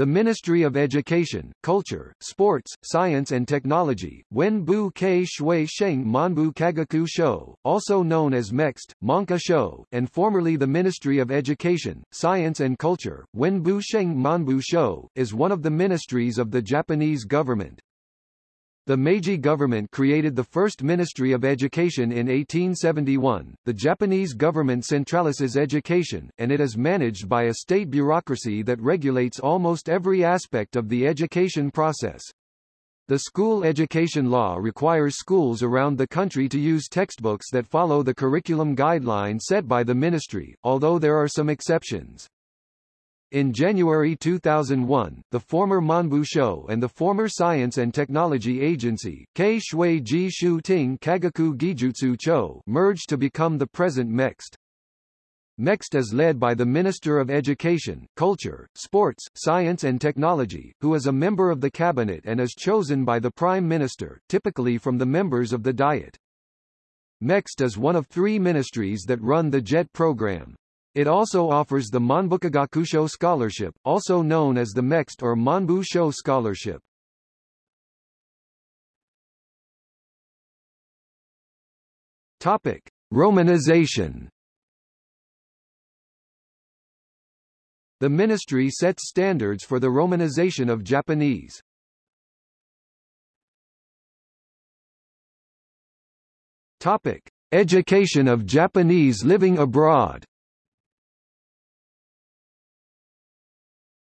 The Ministry of Education, Culture, Sports, Science and Technology, Wenbu Ke Shui Sheng Manbu Kagaku Shou, also known as MEXT, Monka Shou, and formerly the Ministry of Education, Science and Culture, Wenbu Sheng Manbu Shou, is one of the ministries of the Japanese government. The Meiji government created the first Ministry of Education in 1871. The Japanese government centralizes education, and it is managed by a state bureaucracy that regulates almost every aspect of the education process. The school education law requires schools around the country to use textbooks that follow the curriculum guidelines set by the ministry, although there are some exceptions. In January 2001, the former Manbu Shou and the former Science and Technology Agency, Kei Shui Ji Shu Ting Kagaku Gijutsu Cho, merged to become the present MEXT. MEXT is led by the Minister of Education, Culture, Sports, Science and Technology, who is a member of the cabinet and is chosen by the Prime Minister, typically from the members of the Diet. MEXT is one of three ministries that run the JET program. It also offers the Manbukagakusho Scholarship, also known as the MEXT or Manbu Shou Scholarship. Topic: Romanization. The ministry sets standards for the romanization of Japanese. Topic: Education of Japanese living abroad.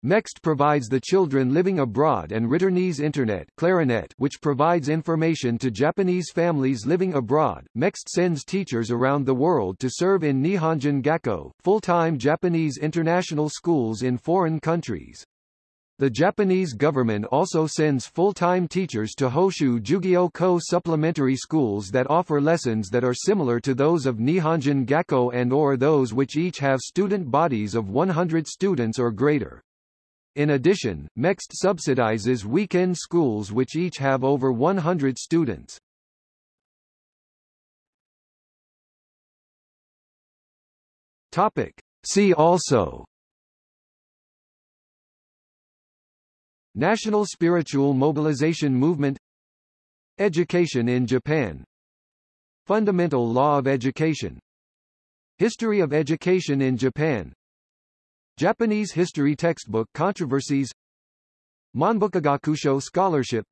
MEXT provides the children living abroad and Returnees Internet Clarinet which provides information to Japanese families living abroad. MEXT sends teachers around the world to serve in Nihonjin Gakko, full-time Japanese international schools in foreign countries. The Japanese government also sends full-time teachers to Hoshu Jugyo Ko supplementary schools that offer lessons that are similar to those of Nihonjin Gakko and or those which each have student bodies of 100 students or greater. In addition, MEXT subsidizes weekend schools which each have over 100 students. Topic. See also National Spiritual Mobilization Movement Education in Japan Fundamental Law of Education History of Education in Japan Japanese history textbook controversies. Manbukagakusho scholarship.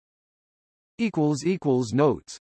Notes